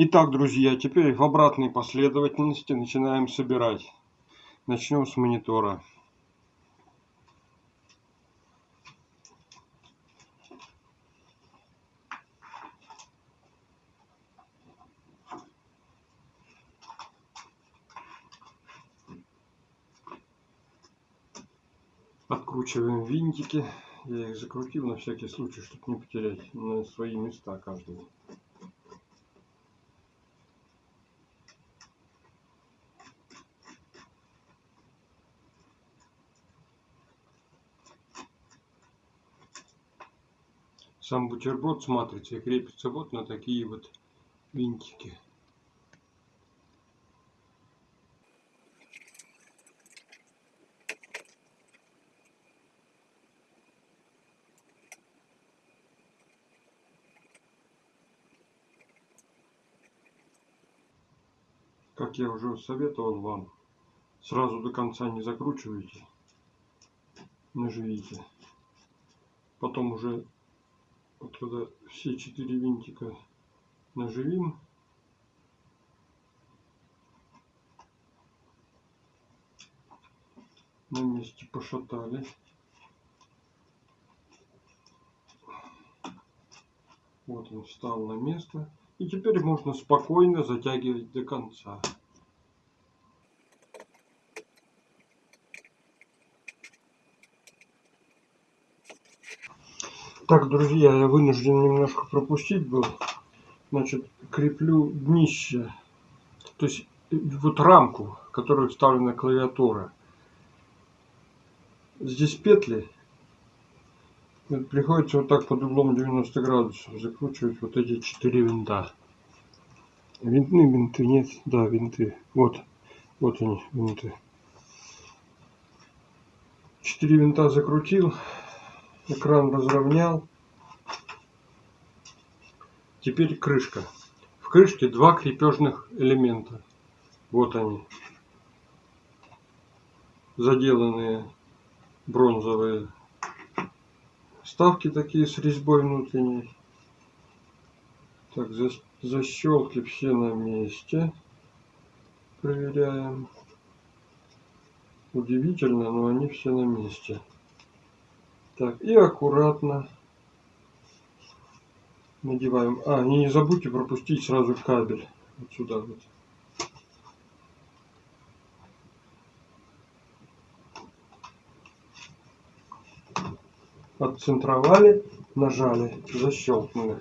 Итак, друзья, теперь в обратной последовательности начинаем собирать. Начнем с монитора. Откручиваем винтики. Я их закрутил на всякий случай, чтобы не потерять на свои места каждого. Сам бутерброд с матрицей крепится вот на такие вот винтики. Как я уже советовал вам, сразу до конца не закручивайте, наживите. Потом уже вот когда все четыре винтика наживим, на месте пошатали. Вот он встал на место. И теперь можно спокойно затягивать до конца. Так, друзья, я вынужден немножко пропустить был. Значит, креплю днище, то есть вот рамку, которую вставлена клавиатура. Здесь петли. Приходится вот так под углом 90 градусов закручивать вот эти четыре винта. Винтные винты, нет, да, винты. Вот, вот они, винты. Четыре винта закрутил. Экран разровнял. Теперь крышка. В крышке два крепежных элемента. Вот они. Заделанные бронзовые вставки такие с резьбой внутренней. Так, защелки все на месте. Проверяем. Удивительно, но они все на месте. Так, и аккуратно надеваем. А, и не забудьте пропустить сразу кабель. Вот сюда вот. Отцентровали, нажали, защелкнули.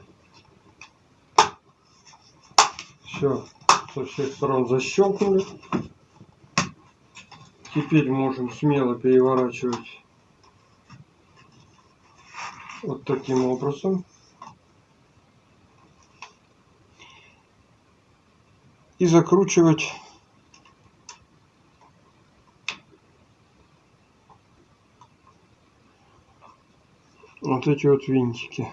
Все, со всех сторон защелкнули. Теперь можем смело переворачивать вот таким образом. И закручивать вот эти вот винтики.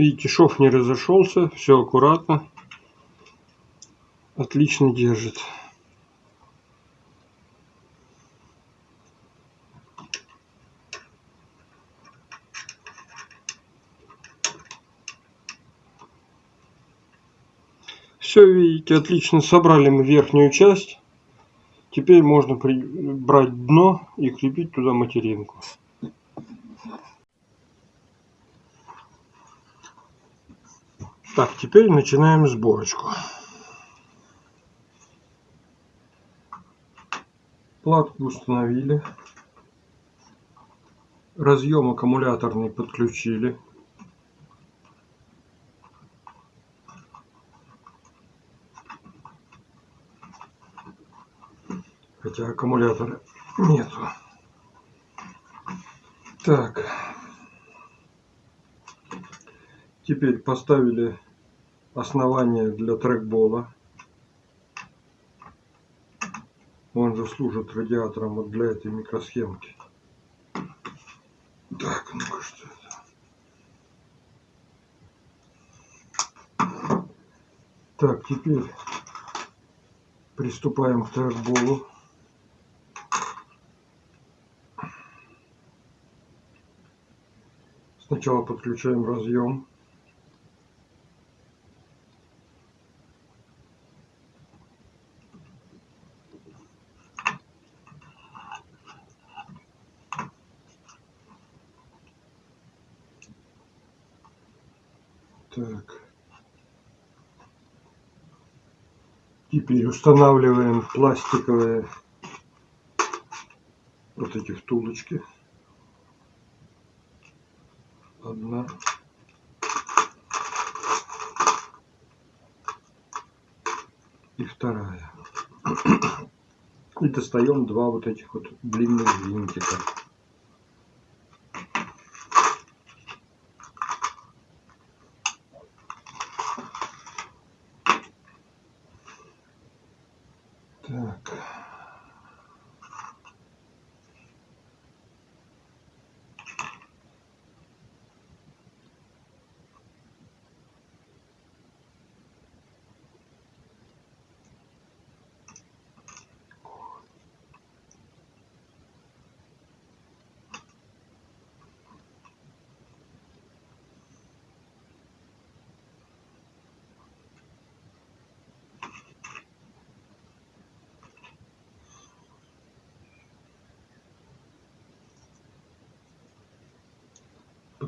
Видите, шов не разошелся, все аккуратно, отлично держит. Все, видите, отлично собрали мы верхнюю часть. Теперь можно брать дно и крепить туда материнку. Так, теперь начинаем сборочку. Платку установили. Разъем аккумуляторный подключили. Хотя аккумулятора нету. Так. Теперь поставили основание для трекбола. Он же служит радиатором вот для этой микросхемки. Так, ну-ка что это? Так, теперь приступаем к трекболу. Сначала подключаем разъем. Так. Теперь устанавливаем пластиковые вот эти втулочки. Одна. И вторая. И достаем два вот этих вот длинных винтика.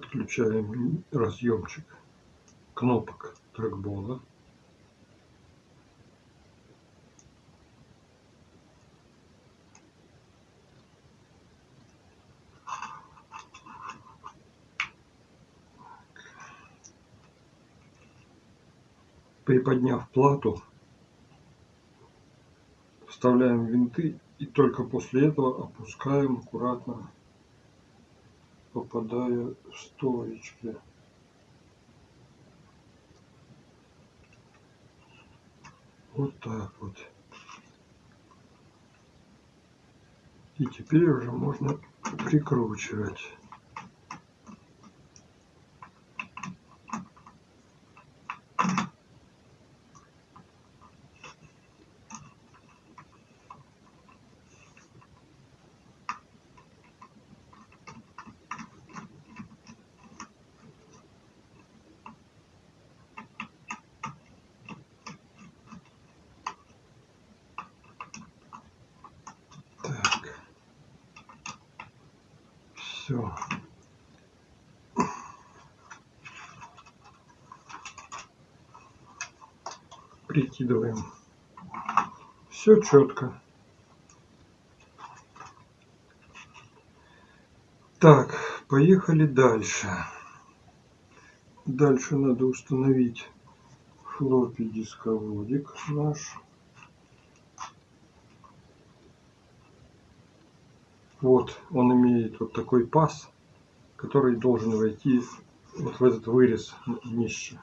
Подключаем разъемчик кнопок трекбола. Приподняв плату, вставляем винты и только после этого опускаем аккуратно попадая в стоечки. Вот так вот. И теперь уже можно прикручивать. все. Прикидываем. Все четко. Так, поехали дальше. Дальше надо установить флоппи дисководик наш. Вот он имеет вот такой паз, который должен войти вот в этот вырез днища.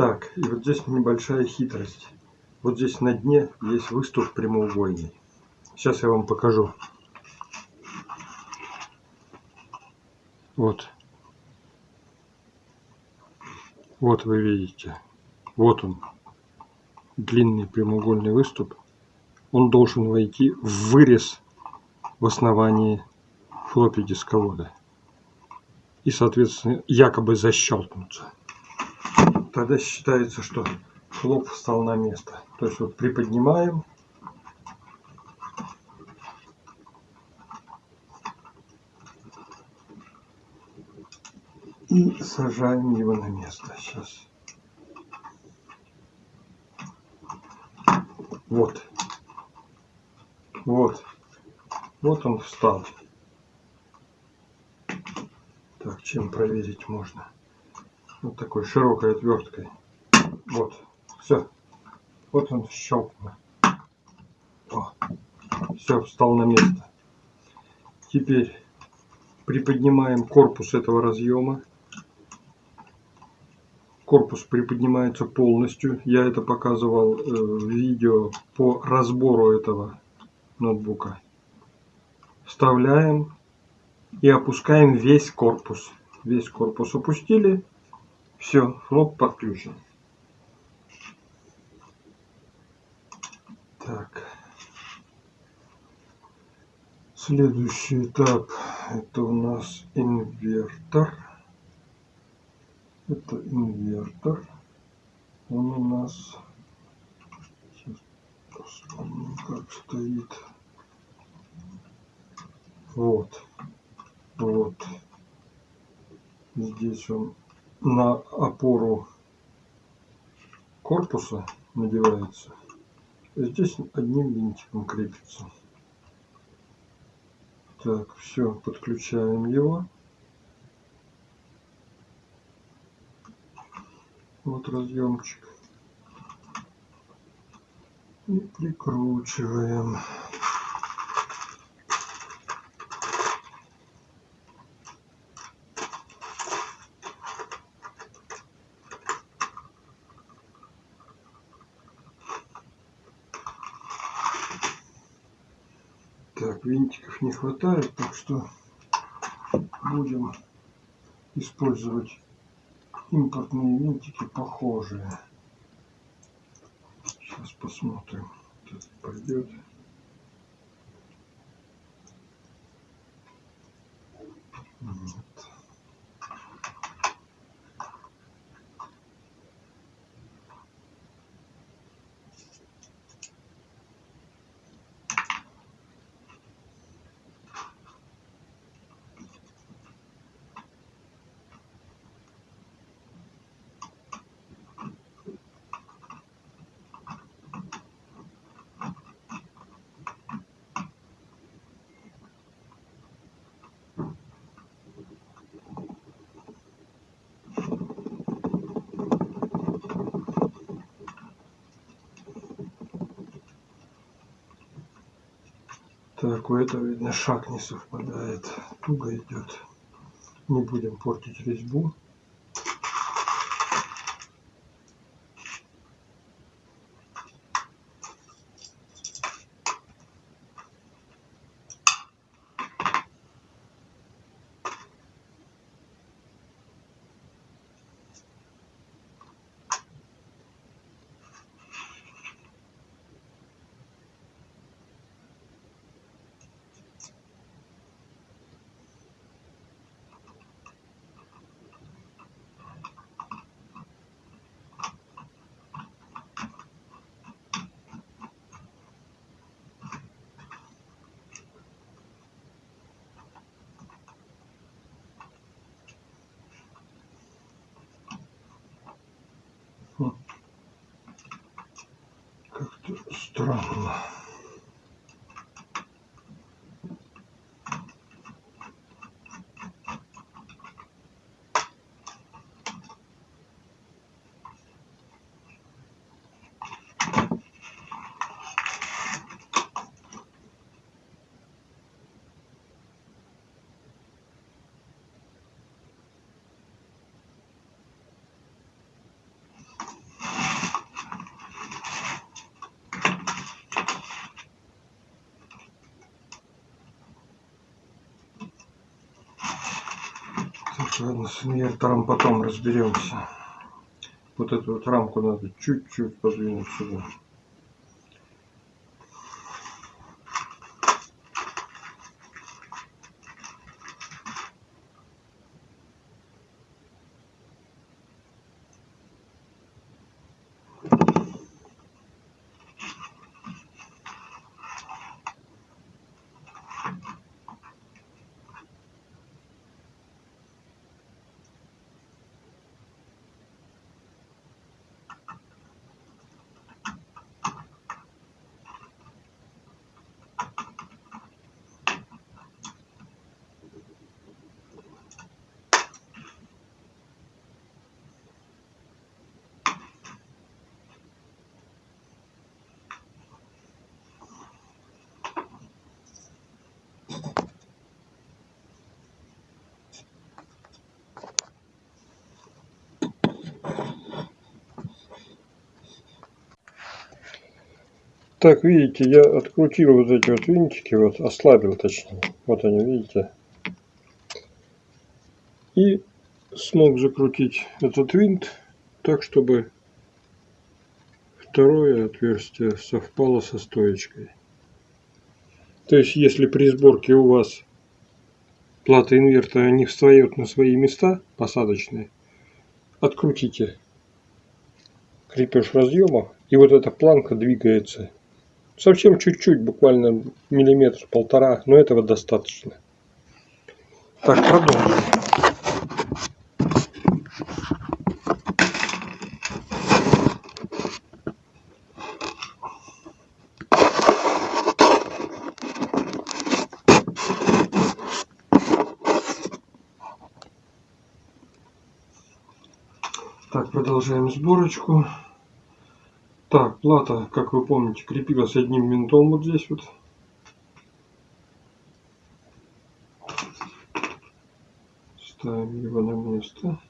Так, и вот здесь небольшая хитрость. Вот здесь на дне есть выступ прямоугольный. Сейчас я вам покажу. Вот. Вот вы видите. Вот он. Длинный прямоугольный выступ. Он должен войти в вырез в основании флоппи дисковода. И, соответственно, якобы защелкнуться тогда считается, что хлоп встал на место. То есть вот приподнимаем. И сажаем его на место. Сейчас. Вот. Вот. Вот он встал. Так, чем проверить можно? Вот такой широкой отверткой. Вот, все. Вот он щелкнул. Все, встал на место. Теперь приподнимаем корпус этого разъема. Корпус приподнимается полностью. Я это показывал э, в видео по разбору этого ноутбука. Вставляем и опускаем весь корпус. Весь корпус опустили. Все, флоп подключен. Так. Следующий этап это у нас инвертор. Это инвертор. Он у нас посмотрим, как стоит. Вот. Вот. Здесь он на опору корпуса надевается. Здесь одним винтиком крепится. Так, все, подключаем его. Вот разъемчик. И прикручиваем. Так, не хватает, так что будем использовать импортные винтики похожие. Сейчас посмотрим, как пойдет. Вот. Так, у этого, видно, шаг не совпадает. Туго идет. Не будем портить резьбу. ほら、ほ。С инвертором потом разберемся. Вот эту вот рамку надо чуть-чуть подвинуть сюда. Так, видите, я открутил вот эти вот винтики, вот ослабил точнее. Вот они, видите. И смог закрутить этот винт так, чтобы второе отверстие совпало со стоечкой. То есть, если при сборке у вас плата инвертора не встает на свои места посадочные, открутите крепеж разъема, и вот эта планка двигается. Совсем чуть-чуть, буквально миллиметр-полтора, но этого достаточно. Так, продолжим. Так, продолжаем сборочку. Так, плата, как вы помните, крепилась одним винтом вот здесь вот. Ставим его на место.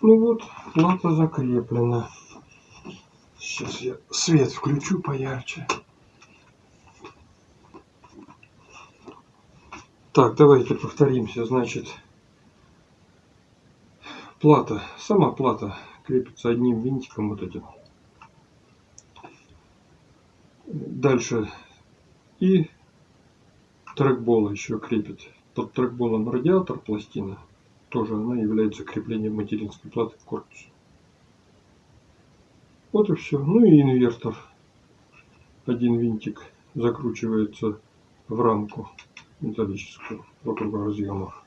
Ну вот, плата закреплена. Сейчас я свет включу поярче. Так, давайте повторимся. Значит, плата, сама плата крепится одним винтиком вот этим. Дальше и трекбола еще крепит. Под трекболом радиатор пластина. Тоже она является креплением материнской платы к корпусу. Вот и все. Ну и инвертор. Один винтик закручивается в рамку металлическую вокруг разъемов.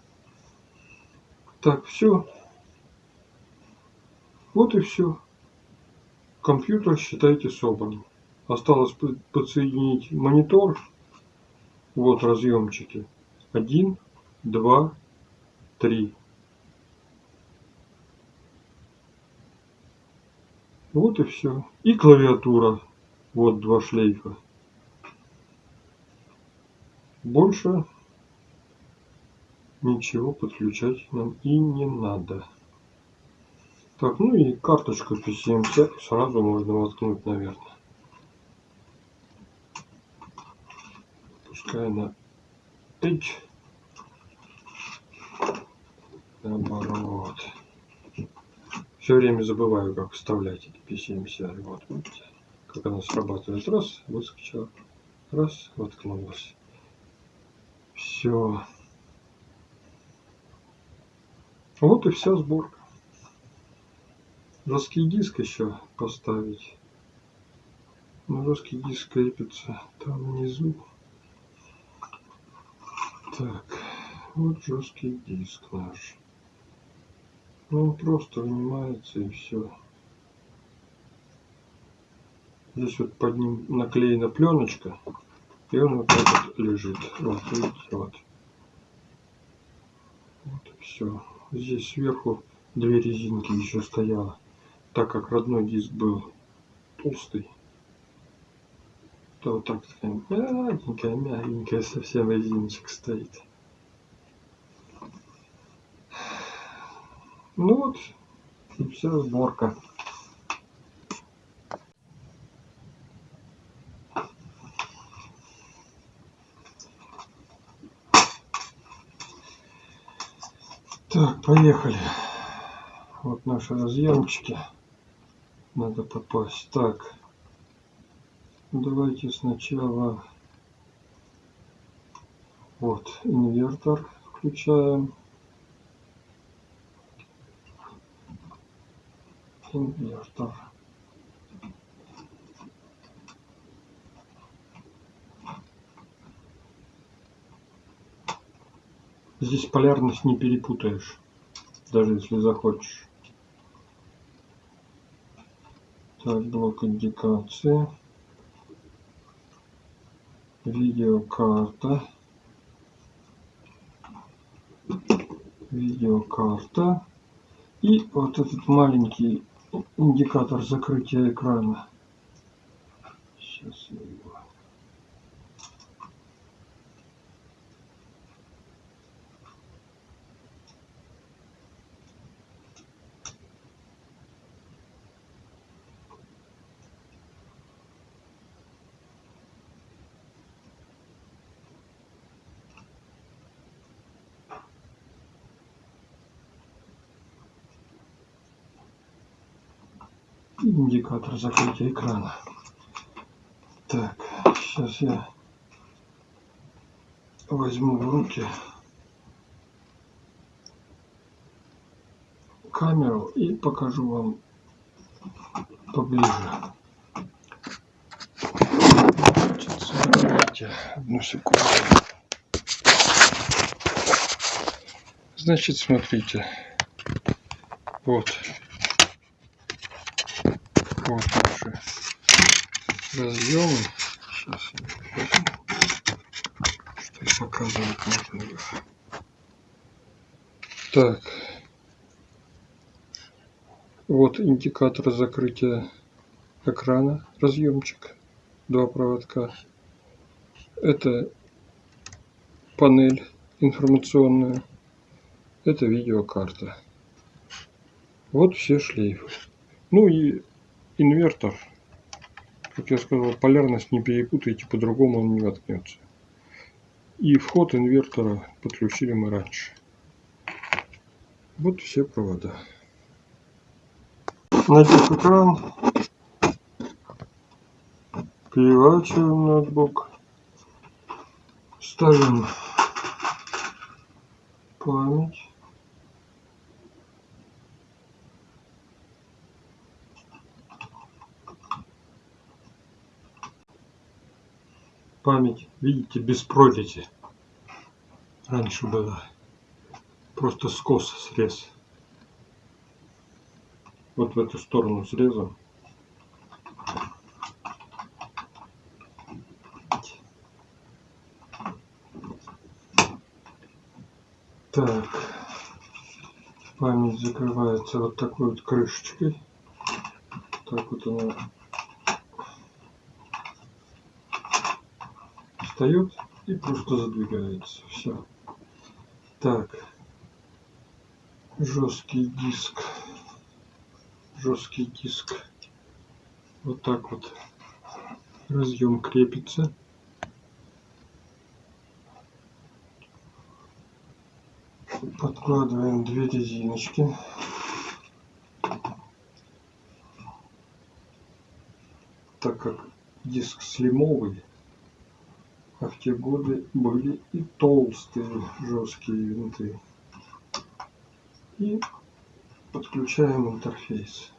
Так, все. Вот и все. Компьютер, считайте, собран. Осталось подсоединить монитор. Вот разъемчики. Один, два, три. Вот и все. И клавиатура. Вот два шлейфа. Больше ничего подключать нам и не надо. Так, ну и карточку PCMC сразу можно воткнуть, наверное. Пускай она H. Наоборот. Все время забываю, как вставлять эти PCMC. Вот, видите, как она срабатывает. Раз, выскочила. Раз, воткнулась. Все. Вот и вся сборка. Жесткий диск еще поставить. Но ну, жесткий диск крепится там внизу. Так, вот жесткий диск наш. Ну, он просто вынимается и все. Здесь вот под ним наклеена пленочка. И он вот так вот лежит. Вот, видите, вот. Вот и все. Здесь сверху две резинки еще стояло. Так как родной диск был толстый, то вот так такая мягенькая, мягенькая совсем резиночка стоит. Ну вот, и вся сборка. Так, поехали. Вот наши разъемчики. Надо попасть. Так. Давайте сначала вот инвертор включаем. Инвертор. Здесь полярность не перепутаешь, даже если захочешь. Так, блок индикации. Видеокарта. Видеокарта. И вот этот маленький индикатор закрытия экрана. Сейчас я его индикатор закрытия экрана. Так, сейчас я возьму в руки камеру и покажу вам поближе. Одну секунду. Значит, смотрите. Вот наши разъемы. Сейчас что показывать можно. Так. Вот индикатор закрытия экрана, разъемчик, два проводка. Это панель информационная. Это видеокарта. Вот все шлейфы. Ну и инвертор. Как я сказал, полярность не перепутайте, по-другому он не воткнется. И вход инвертора подключили мы раньше. Вот все провода. Надев экран, переворачиваем ноутбук, ставим память. Память, видите, без прорези. Раньше была просто скос, срез. Вот в эту сторону срезом. Так, память закрывается вот такой вот крышечкой. Так вот она встает и просто задвигается. Все. Так, жесткий диск, жесткий диск. Вот так вот разъем крепится. Подкладываем две резиночки. Так как диск слимовый, а в те годы были и толстые жесткие винты. И подключаем интерфейс.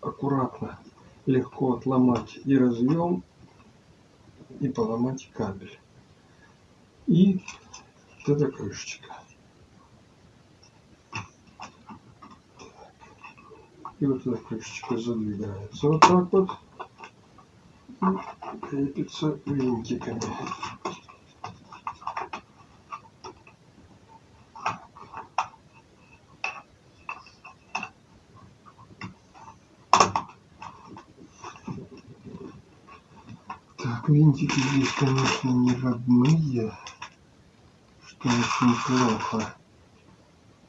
Аккуратно, легко отломать и разъем, и поломать кабель. И вот эта крышечка. И вот эта крышечка задвигается вот так вот крепится винтиками. Так, винтики здесь, конечно, не родные, что очень плохо.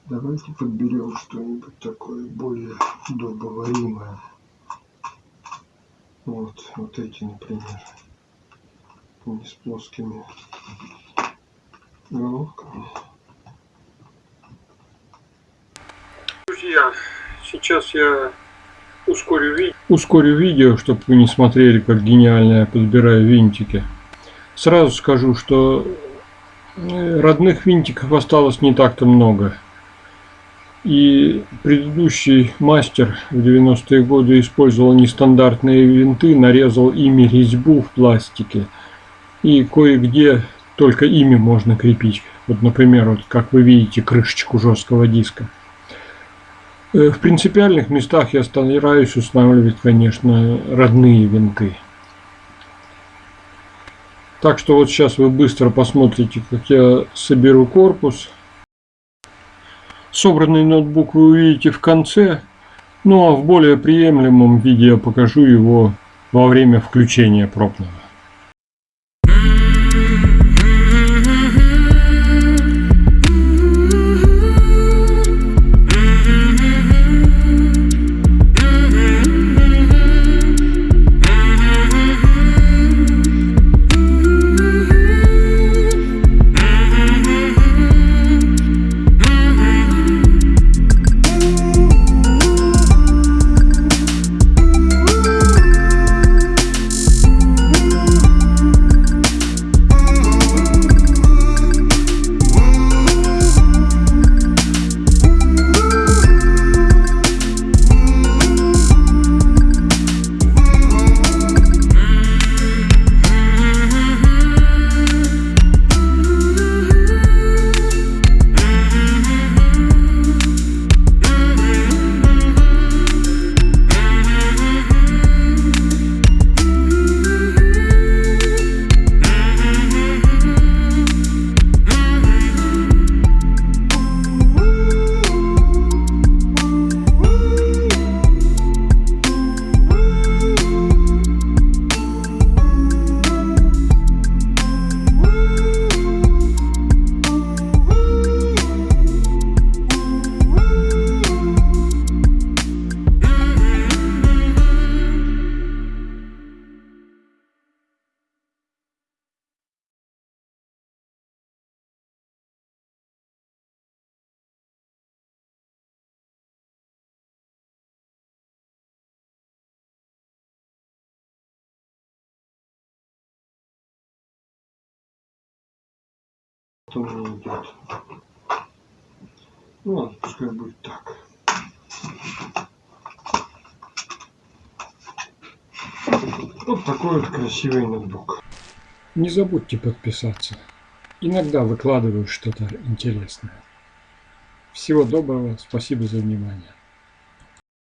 Давайте подберем что-нибудь такое более удобоваримое. Вот, вот эти, например. Не с плоскими головками. Друзья, сейчас я ускорю видео. Ускорю видео, чтобы вы не смотрели, как гениально я подбираю винтики. Сразу скажу, что э, родных винтиков осталось не так-то много. И предыдущий мастер в 90-е годы использовал нестандартные винты, нарезал ими резьбу в пластике. И кое-где только ими можно крепить. Вот, например, вот как вы видите, крышечку жесткого диска. Э, в принципиальных местах я стараюсь устанавливать, конечно, родные винты. Так что вот сейчас вы быстро посмотрите, как я соберу корпус. Собранный ноутбук вы увидите в конце, ну а в более приемлемом виде я покажу его во время включения пробного. Не идет. Ну ладно, пускай будет так. Вот такой вот красивый ноутбук. Не забудьте подписаться. Иногда выкладываю что-то интересное. Всего доброго, спасибо за внимание.